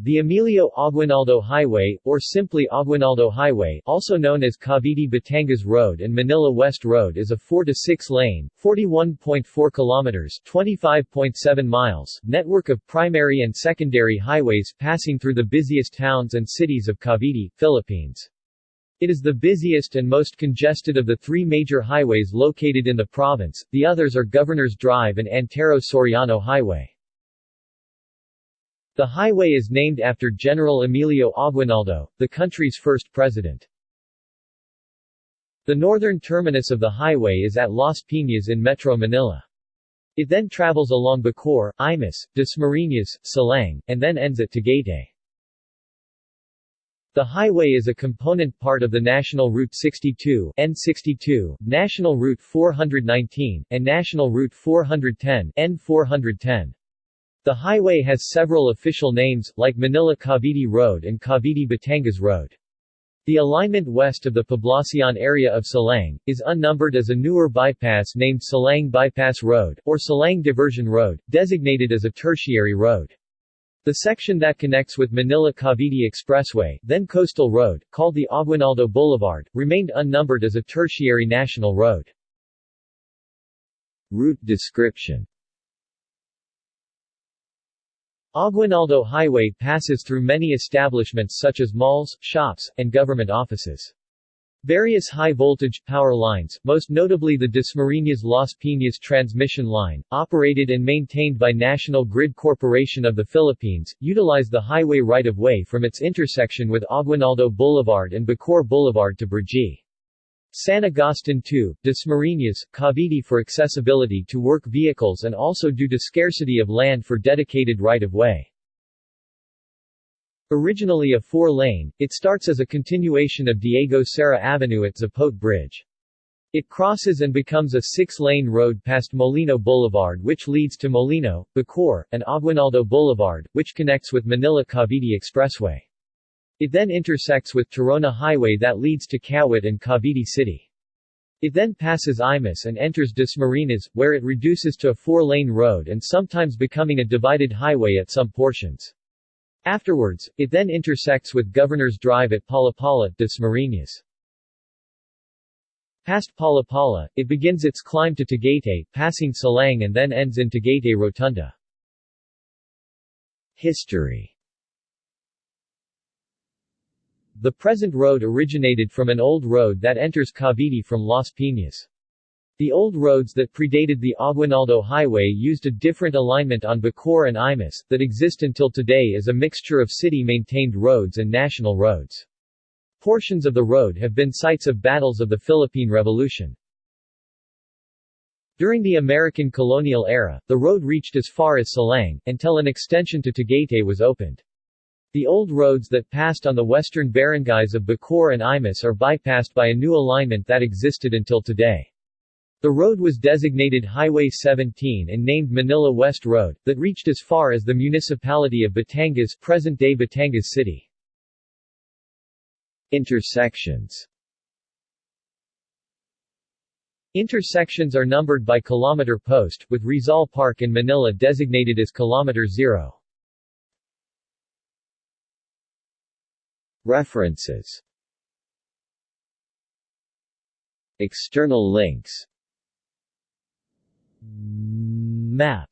The Emilio Aguinaldo Highway, or simply Aguinaldo Highway, also known as Cavite-Batangas Road and Manila West Road is a 4 to 6 lane, 41.4 kilometers, 25.7 miles network of primary and secondary highways passing through the busiest towns and cities of Cavite, Philippines. It is the busiest and most congested of the three major highways located in the province, the others are Governor's Drive and Antero Soriano Highway. The highway is named after General Emilio Aguinaldo, the country's first president. The northern terminus of the highway is at Las Piñas in Metro Manila. It then travels along Bacoor, Imus, Dasmariñas, Silang, and then ends at Tagaytay. The highway is a component part of the National Route 62 N62, National Route 419, and National Route 410 N410. The highway has several official names, like Manila-Cavite Road and Cavite-Batangas Road. The alignment west of the Poblacion area of Silang, is unnumbered as a newer bypass named Silang Bypass Road, or Silang Diversion Road, designated as a tertiary road. The section that connects with Manila-Cavite Expressway, then Coastal Road, called the Aguinaldo Boulevard, remained unnumbered as a tertiary national road. Route description Aguinaldo Highway passes through many establishments such as malls, shops, and government offices. Various high-voltage, power lines, most notably the Dasmariñas Las Piñas transmission line, operated and maintained by National Grid Corporation of the Philippines, utilize the highway right-of-way from its intersection with Aguinaldo Boulevard and Bacoor Boulevard to Brgy. San Agustin 2, Dasmariñas, Cavite for accessibility to work vehicles and also due to scarcity of land for dedicated right-of-way. Originally a four-lane, it starts as a continuation of Diego Cera Avenue at Zapote Bridge. It crosses and becomes a six-lane road past Molino Boulevard which leads to Molino, Bacoor, and Aguinaldo Boulevard, which connects with Manila-Cavite Expressway. It then intersects with Tirona Highway that leads to Kawit and Cavite City. It then passes Imus and enters Dasmariñas, where it reduces to a four-lane road and sometimes becoming a divided highway at some portions. Afterwards, it then intersects with Governor's Drive at Palapala, Dasmariñas. Past Palapala, it begins its climb to Tagaytay, passing Silang and then ends in Tagaytay Rotunda. History the present road originated from an old road that enters Cavite from Las Piñas. The old roads that predated the Aguinaldo Highway used a different alignment on Bacoor and Imus, that exist until today as a mixture of city-maintained roads and national roads. Portions of the road have been sites of battles of the Philippine Revolution. During the American colonial era, the road reached as far as Silang, until an extension to Tagaytay was opened. The old roads that passed on the western barangays of Bacoor and Imus are bypassed by a new alignment that existed until today. The road was designated Highway 17 and named Manila West Road, that reached as far as the municipality of Batangas present-day Batangas City. Intersections Intersections are numbered by kilometer post, with Rizal Park in Manila designated as kilometer zero. References. External links. Map